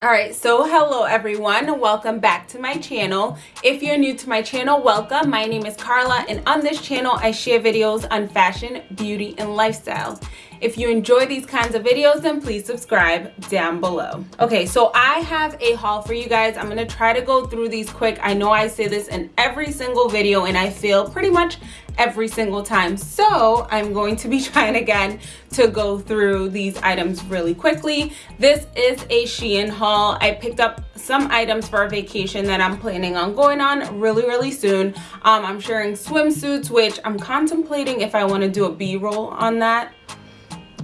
all right so hello everyone. Welcome back to my channel. If you're new to my channel welcome. My name is carla and on this channel i share videos on fashion beauty and lifestyle if you enjoy these kinds of videos then please subscribe down below okay so i have a haul for you guys i'm gonna try to go through these quick i know i say this in every single video and i feel pretty much every single time. So I'm going to be trying again to go through these items really quickly. This is a Shein haul. I picked up some items for a vacation that I'm planning on going on really, really soon. Um, I'm sharing swimsuits, which I'm contemplating if I want to do a B-roll on that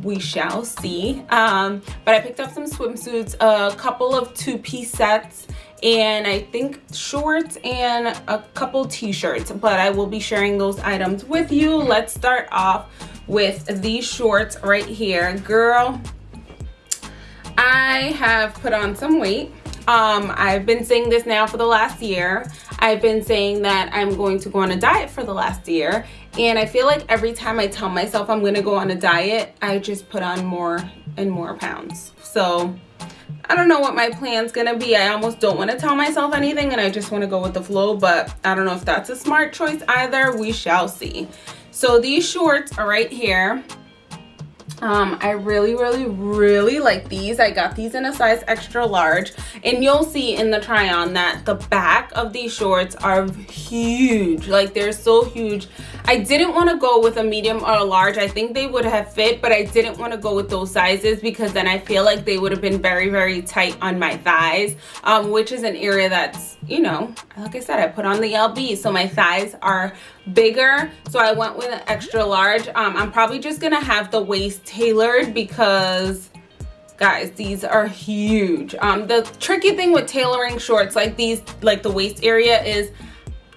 we shall see. Um, but i picked up some swimsuits a couple of two-piece sets and I think shorts and a couple t-shirts but I will be sharing those items with you. Let's start off with these shorts right here. Girl I have put on some weight um I've been saying this now for the last year I've been saying that I'm going to go on a diet for the last year and I feel like every time I tell myself I'm going to go on a diet I just put on more and more pounds so I don't know what my plan's gonna be. I almost don't want to tell myself anything and I just want to go with the flow, but I don't know if that's a smart choice either. We shall see. So these shorts are right here um i really really really like these. I got these in a size extra large. And you'll see in the try on that the back of these shorts are huge. Like they're so huge. I didn't want to go with a medium or a large. I think they would have fit but i didn't want to go with those sizes because then i feel like they would have been very very tight on my thighs um which is an area that's you know like i said i put on the lb so my thighs are bigger so i went with an extra large. Um i'm probably just gonna have the waist tailored because guys these are huge. Um the tricky thing with tailoring shorts like these like the waist area is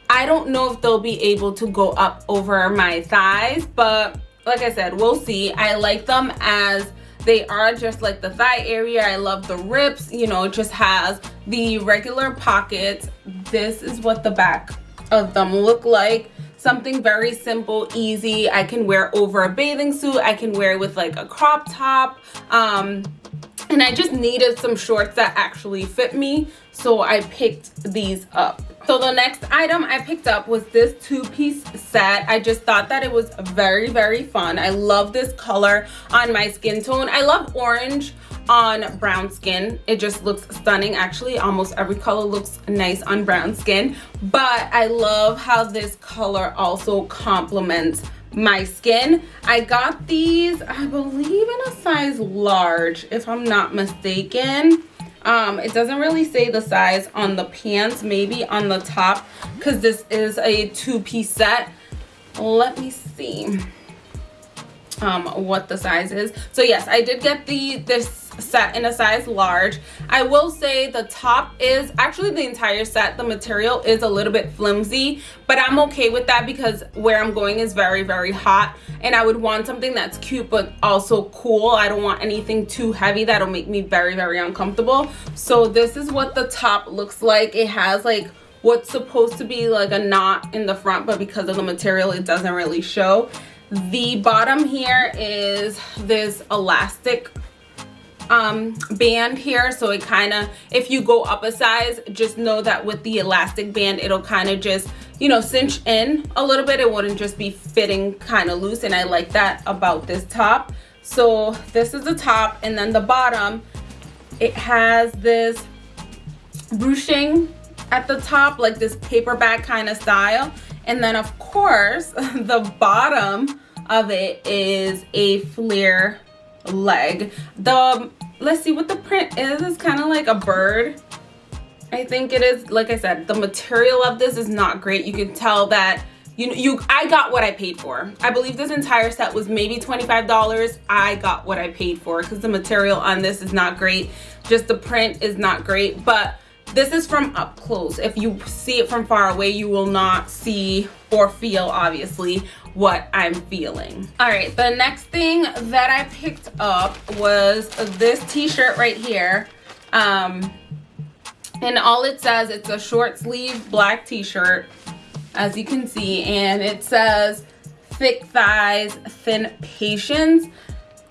i don't know if they'll be able to go up over my thighs but like i said we'll see. I like them as they are just like the thigh area. I love the rips you know it just has the regular pockets. This is what the back of them look like something very simple easy. I can wear over a bathing suit. I can wear with like a crop top. Um and i just needed some shorts that actually fit me so i picked these up. So the next item i picked up was this two-piece set. I just thought that it was very very fun. I love this color on my skin tone. I love orange on brown skin. It just looks stunning. Actually almost every color looks nice on brown skin. But i love how this color also complements my skin. I got these i believe in a size large if i'm not mistaken. Um it doesn't really say the size on the pants maybe on the top because this is a two-piece set. Let me see um what the size is. So yes i did get the this set in a size large. I will say the top is actually the entire set the material is a little bit flimsy but i'm okay with that because where i'm going is very very hot and i would want something that's cute but also cool. I don't want anything too heavy that'll make me very very uncomfortable. So this is what the top looks like. It has like what's supposed to be like a knot in the front but because of the material it doesn't really show the bottom here is this elastic um band here. So it kind of if you go up a size just know that with the elastic band it'll kind of just you know cinch in a little bit. It wouldn't just be fitting kind of loose and i like that about this top. So this is the top and then the bottom it has this ruching at the top like this paperbag kind of style and then of course the bottom of it is a flare leg. The let's see what the print is. It's kind of like a bird. I think it is like i said the material of this is not great. You can tell that you you i got what i paid for. I believe this entire set was maybe 25 dollars. I got what i paid for because the material on this is not great. Just the print is not great. But this is from up close if you see it from far away you will not see or feel obviously what I'm feeling. All right, the next thing that I picked up was this t-shirt right here. Um, and all it says, it's a short sleeve black t-shirt, as you can see, and it says thick thighs, thin patience.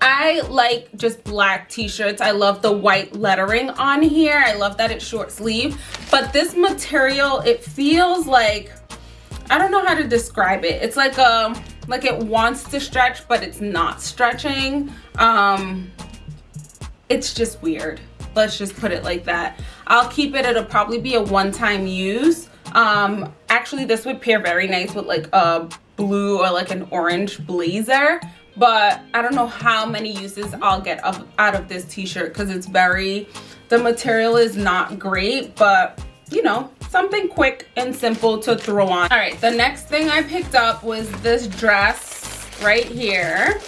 I like just black t-shirts. I love the white lettering on here. I love that it's short sleeve. But this material, it feels like, I don't know how to describe it. It's like a, um, like it wants to stretch, but it's not stretching. Um, it's just weird. Let's just put it like that. I'll keep it. It'll probably be a one-time use. Um, actually, this would pair very nice with like a blue or like an orange blazer but I don't know how many uses I'll get out of this t-shirt because it's very, the material is not great, but you know, something quick and simple to throw on. All right, the next thing I picked up was this dress right here.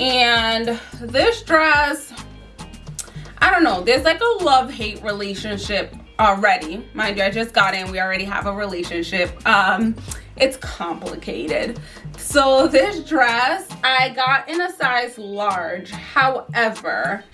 And this dress, I don't know, there's like a love-hate relationship already. Mind you, I just got in, we already have a relationship. Um, it's complicated so this dress i got in a size large. However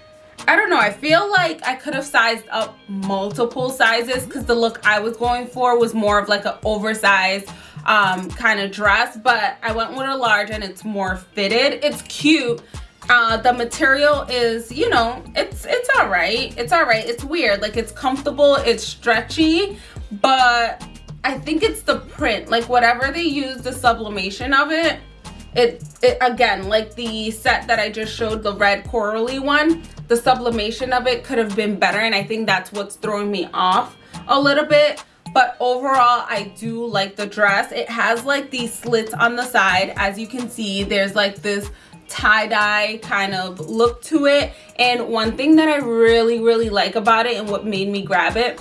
i don't know i feel like i could have sized up multiple sizes because the look i was going for was more of like an oversized um, kind of dress but i went with a large and it's more fitted. It's cute. Uh, the material is you know it's it's all right. It's all right. It's weird. Like it's comfortable. It's stretchy but I think it's the print, like whatever they use the sublimation of it, it, it again, like the set that I just showed, the red corally one, the sublimation of it could have been better. And I think that's what's throwing me off a little bit. But overall, I do like the dress. It has like these slits on the side. As you can see, there's like this tie-dye kind of look to it. And one thing that I really, really like about it and what made me grab it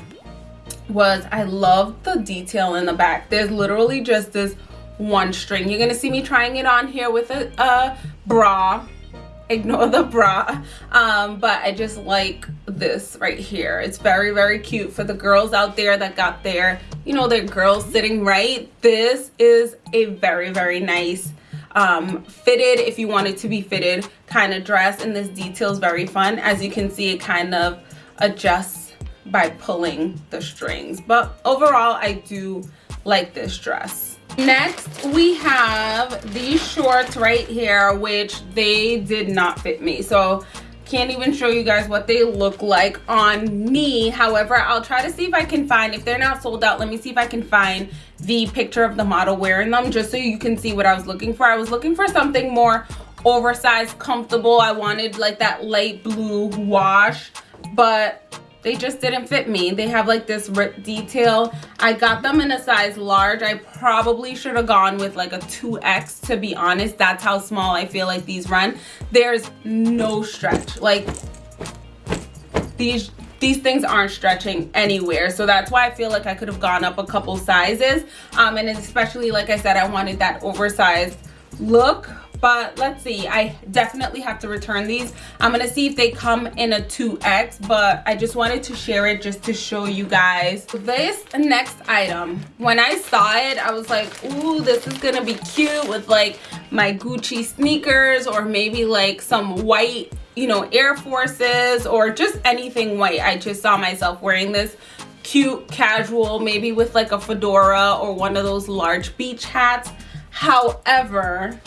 was I love the detail in the back. There's literally just this one string. You're gonna see me trying it on here with a, a bra. Ignore the bra. Um, but I just like this right here. It's very, very cute for the girls out there that got their, you know, their girls sitting right. This is a very, very nice um, fitted, if you want it to be fitted, kind of dress. And this detail is very fun. As you can see, it kind of adjusts by pulling the strings. But overall i do like this dress. Next we have these shorts right here which they did not fit me. So can't even show you guys what they look like on me. However i'll try to see if i can find if they're not sold out let me see if i can find the picture of the model wearing them just so you can see what i was looking for. I was looking for something more oversized comfortable. I wanted like that light blue wash but they just didn't fit me. They have like this rip detail. I got them in a size large. I probably should have gone with like a 2x to be honest. That's how small i feel like these run. There's no stretch. Like these these things aren't stretching anywhere. So that's why i feel like i could have gone up a couple sizes. Um and especially like i said i wanted that oversized look but let's see i definitely have to return these. I'm gonna see if they come in a 2x but i just wanted to share it just to show you guys. This next item when i saw it i was like ooh this is gonna be cute with like my gucci sneakers or maybe like some white you know air forces or just anything white. I just saw myself wearing this cute casual maybe with like a fedora or one of those large beach hats. However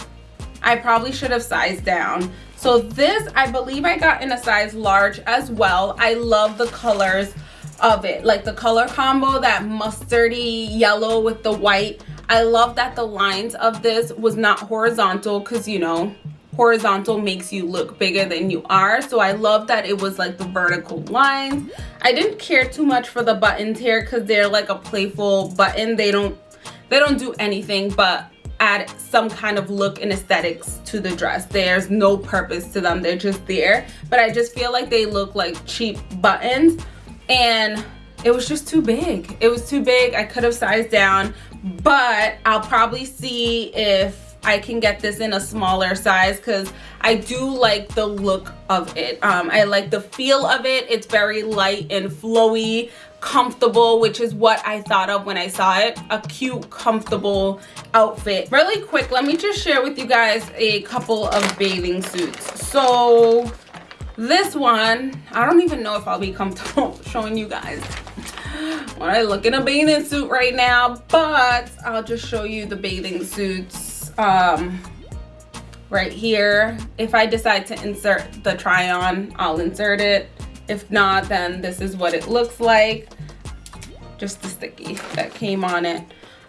I probably should have sized down. So this, I believe I got in a size large as well. I love the colors of it. Like the color combo, that mustardy yellow with the white. I love that the lines of this was not horizontal because, you know, horizontal makes you look bigger than you are so i love that it was like the vertical lines i didn't care too much for the buttons here because they're like a playful button they don't they don't do anything but add some kind of look and aesthetics to the dress. There's no purpose to them. They're just there. But i just feel like they look like cheap buttons. And it was just too big. It was too big. I could have sized down. But i'll probably see if I can get this in a smaller size because I do like the look of it. Um, I like the feel of it. It's very light and flowy comfortable which is what i thought of when i saw it a cute comfortable outfit really quick let me just share with you guys a couple of bathing suits so this one i don't even know if i'll be comfortable showing you guys when i look in a bathing suit right now but i'll just show you the bathing suits um right here. If I decide to insert the try on, I'll insert it. If not, then this is what it looks like. Just the sticky that came on it.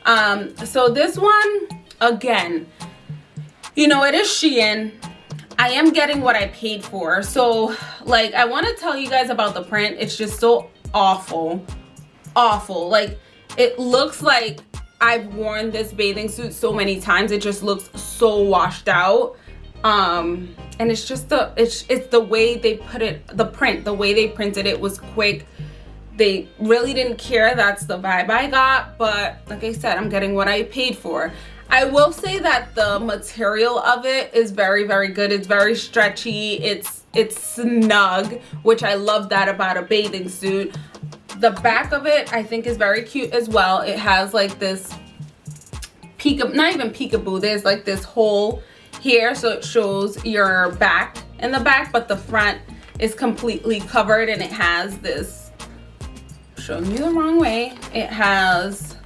Um, so this one, again, you know, it is Shein. I am getting what I paid for. So like, I want to tell you guys about the print. It's just so awful, awful. Like it looks like I've worn this bathing suit so many times. It just looks so washed out. Um, and it's just the, it's, it's the way they put it, the print, the way they printed it was quick. They really didn't care. That's the vibe I got. But like I said, I'm getting what I paid for. I will say that the material of it is very, very good. It's very stretchy. It's it's snug, which I love that about a bathing suit the back of it I think is very cute as well. It has like this peek, not even peekaboo, there's like this hole here so it shows your back in the back but the front is completely covered and it has this, showing you the wrong way, it has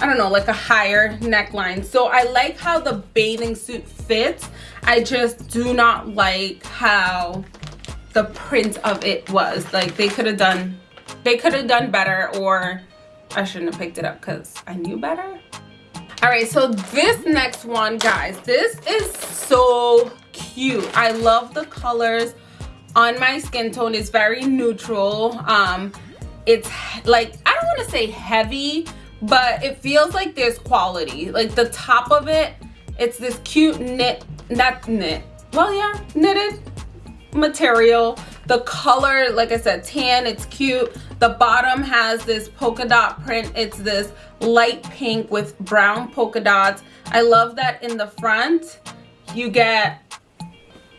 I don't know, like a higher neckline. So I like how the bathing suit fits. I just do not like how the print of it was. Like they could have done they could have done better or I shouldn't have picked it up because I knew better. All right, so this next one, guys, this is so cute. I love the colors on my skin tone. It's very neutral. Um, it's like, I don't want to say heavy, but it feels like there's quality. Like the top of it, it's this cute knit, not knit, well, yeah, knitted material. The color, like I said, tan, it's cute. The bottom has this polka dot print. It's this light pink with brown polka dots. I love that in the front you get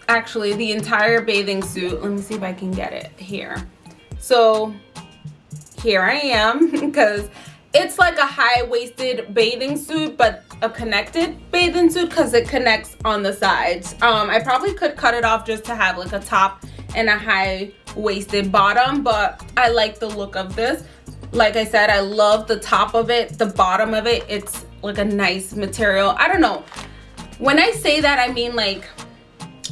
actually the entire bathing suit. Let me see if I can get it here. So here I am because it's like a high-waisted bathing suit but a connected bathing suit because it connects on the sides um i probably could cut it off just to have like a top and a high waisted bottom but i like the look of this like i said i love the top of it the bottom of it it's like a nice material i don't know when i say that i mean like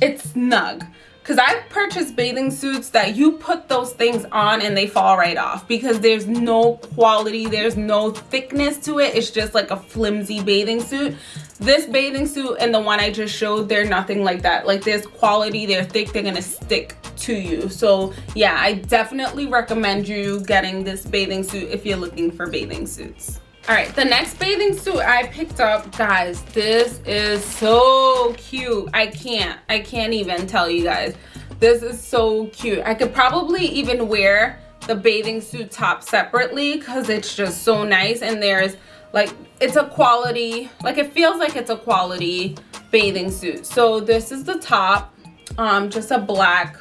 it's snug because I've purchased bathing suits that you put those things on and they fall right off because there's no quality, there's no thickness to it. It's just like a flimsy bathing suit. This bathing suit and the one I just showed, they're nothing like that. Like there's quality, they're thick, they're gonna stick to you. So yeah, I definitely recommend you getting this bathing suit if you're looking for bathing suits. All right the next bathing suit i picked up guys this is so cute. I can't i can't even tell you guys. This is so cute. I could probably even wear the bathing suit top separately because it's just so nice and there's like it's a quality like it feels like it's a quality bathing suit. So this is the top um just a black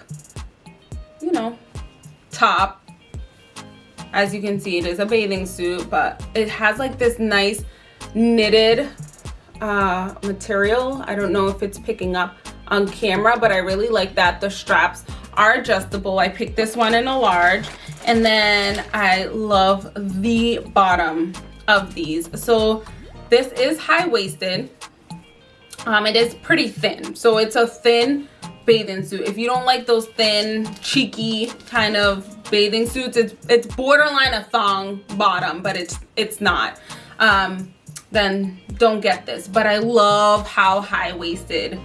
you know top. As you can see it is a bathing suit but it has like this nice knitted uh, material. I don't know if it's picking up on camera but I really like that the straps are adjustable. I picked this one in a large and then I love the bottom of these. So this is high-waisted. Um, it is pretty thin. So it's a thin bathing suit. If you don't like those thin cheeky kind of bathing suits it's it's borderline a thong bottom but it's it's not. Um then don't get this. But i love how high-waisted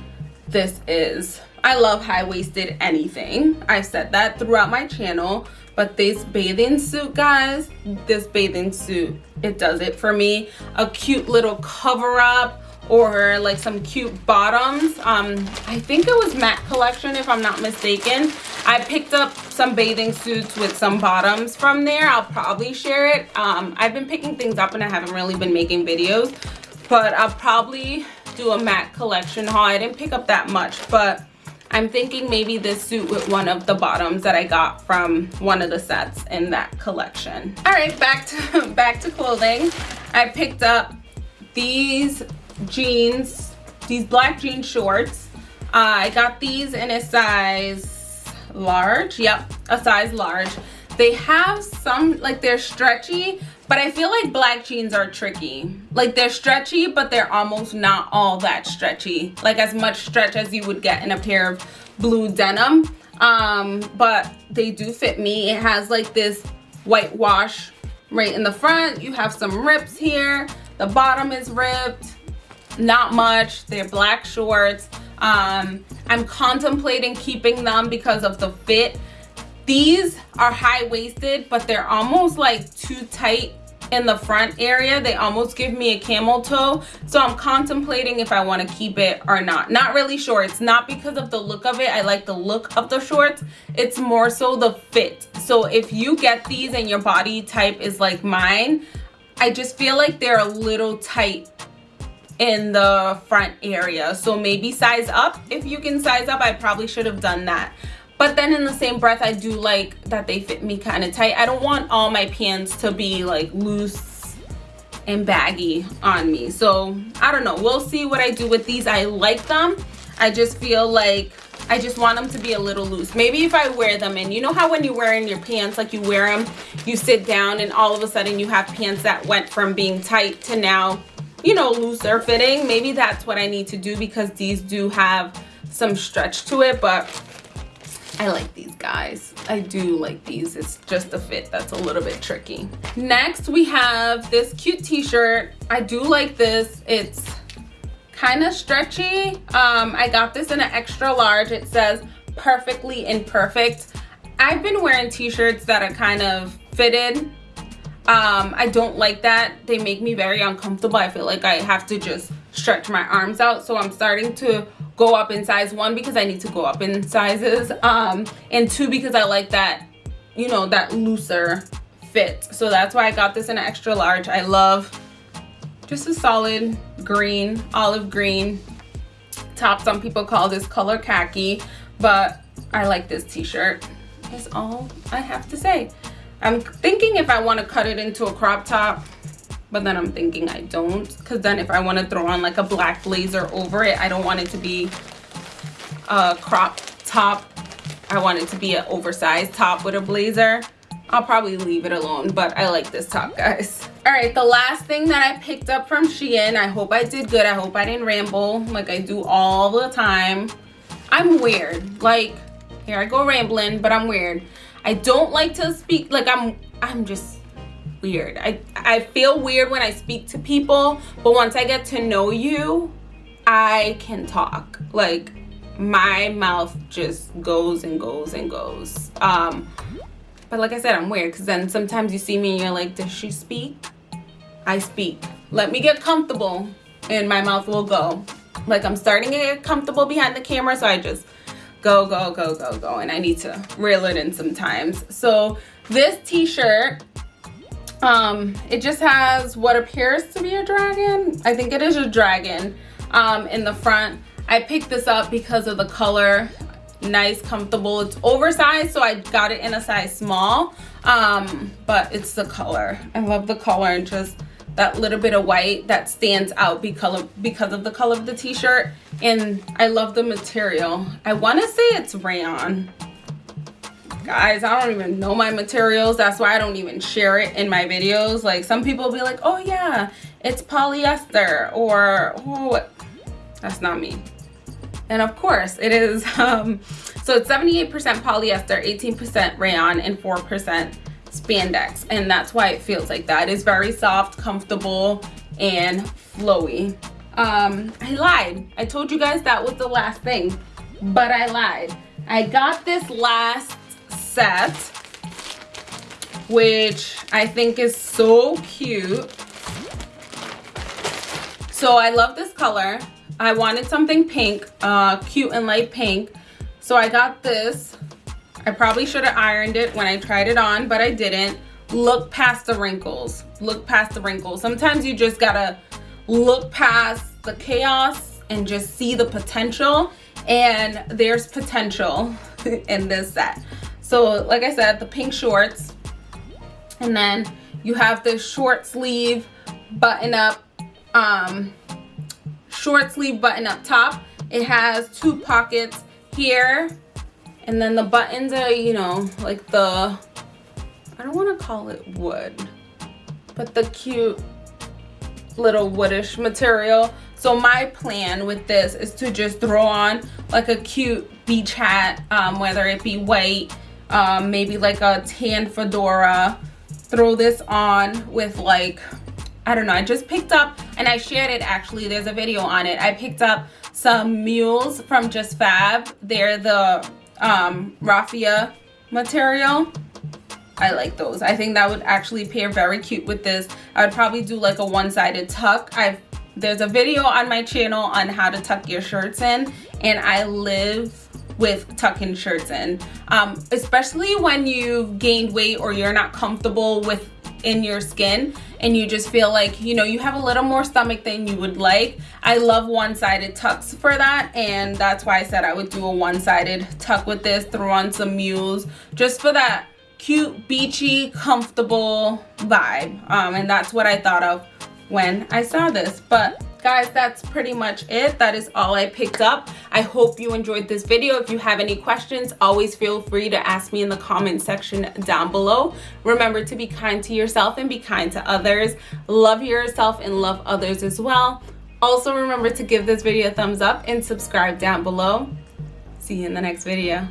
this is. I love high-waisted anything. I've said that throughout my channel. But this bathing suit guys this bathing suit it does it for me. A cute little cover up or like some cute bottoms. Um i think it was mac collection if i'm not mistaken. I picked up some bathing suits with some bottoms from there. I'll probably share it. Um i've been picking things up and i haven't really been making videos but i'll probably do a mac collection haul. I didn't pick up that much but i'm thinking maybe this suit with one of the bottoms that i got from one of the sets in that collection. All right back to back to clothing. I picked up these jeans, these black jean shorts. Uh, I got these in a size large. Yep, a size large. they have some like they're stretchy but i feel like black jeans are tricky. Like they're stretchy but they're almost not all that stretchy. Like as much stretch as you would get in a pair of blue denim. Um but they do fit me. It has like this whitewash right in the front. You have some rips here. The bottom is ripped not much. They're black shorts. Um i'm contemplating keeping them because of the fit. These are high-waisted but they're almost like too tight in the front area. They almost give me a camel toe. So i'm contemplating if i want to keep it or not. Not really sure. It's not because of the look of it. I like the look of the shorts. It's more so the fit. So if you get these and your body type is like mine i just feel like they're a little tight in the front area. So maybe size up. If you can size up i probably should have done that. But then in the same breath i do like that they fit me kind of tight. I don't want all my pants to be like loose and baggy on me. So i don't know. We'll see what i do with these. I like them. I just feel like I just want them to be a little loose. Maybe if I wear them and you know how when you're wearing your pants, like you wear them, you sit down and all of a sudden you have pants that went from being tight to now, you know, looser fitting. Maybe that's what I need to do because these do have some stretch to it, but I like these guys. I do like these. It's just a fit that's a little bit tricky. Next, we have this cute t-shirt. I do like this. It's kind of stretchy. Um, I got this in an extra large. It says perfectly imperfect. I've been wearing t-shirts that are kind of fitted. Um, I don't like that. They make me very uncomfortable. I feel like I have to just stretch my arms out. So I'm starting to go up in size one because I need to go up in sizes um and two because I like that you know that looser fit so that's why I got this in an extra large I love just a solid green olive green top some people call this color khaki but I like this t-shirt that's all I have to say I'm thinking if I want to cut it into a crop top but then I'm thinking I don't because then if I want to throw on like a black blazer over it I don't want it to be a crop top. I want it to be an oversized top with a blazer. I'll probably leave it alone but I like this top guys. All right the last thing that I picked up from Shein I hope I did good. I hope I didn't ramble like I do all the time. I'm weird. Like here I go rambling but I'm weird I don't like to speak like I'm I'm just weird. I, I feel weird when I speak to people, but once I get to know you, I can talk. Like my mouth just goes and goes and goes. Um, but like I said, I'm weird because then sometimes you see me and you're like, does she speak? I speak. Let me get comfortable and my mouth will go. Like I'm starting to get comfortable behind the camera, so I just go, go, go, go, go. And I need to reel it in sometimes. So this t-shirt um it just has what appears to be a dragon i think it is a dragon um in the front i picked this up because of the color nice comfortable it's oversized so i got it in a size small um but it's the color i love the color and just that little bit of white that stands out because because of the color of the t-shirt. And i love the material. I want to say it's rayon. Guys i don't even know my materials. That's why i don't even share it in my videos. Like some people be like oh yeah it's polyester or oh that's not me. And of course it is um so it's 78 percent polyester 18 percent rayon and four percent spandex and that's why it feels like that. It's very soft comfortable and flowy. Um i lied. I told you guys that was the last thing but i lied. I got this last set which I think is so cute. So I love this color. I wanted something pink uh, cute and light pink. So I got this I probably should have ironed it when I tried it on but I didn't. Look past the wrinkles. Look past the wrinkles. Sometimes you just gotta look past the chaos and just see the potential and there's potential in this set. So like i said the pink shorts and then you have the short sleeve button up um short sleeve button up top. It has two pockets here and then the buttons are you know like the I don't want to call it wood, but the cute little woodish material. So my plan with this is to just throw on like a cute beach hat, um, whether it be white, um, maybe like a tan fedora. Throw this on with like, I don't know, I just picked up and I shared it actually, there's a video on it. I picked up some mules from Just Fab. They're the um, raffia material. I like those. I think that would actually pair very cute with this. I would probably do like a one-sided tuck. I've there's a video on my channel on how to tuck your shirts in and I live with tucking shirts in um, especially when you've gained weight or you're not comfortable with in your skin and you just feel like you know you have a little more stomach than you would like I love one-sided tucks for that and that's why I said I would do a one-sided tuck with this throw on some mules just for that cute beachy comfortable vibe um, and that's what I thought of when I saw this. But guys, that's pretty much it. That is all I picked up. I hope you enjoyed this video. If you have any questions, always feel free to ask me in the comment section down below. Remember to be kind to yourself and be kind to others. Love yourself and love others as well. Also remember to give this video a thumbs up and subscribe down below. See you in the next video.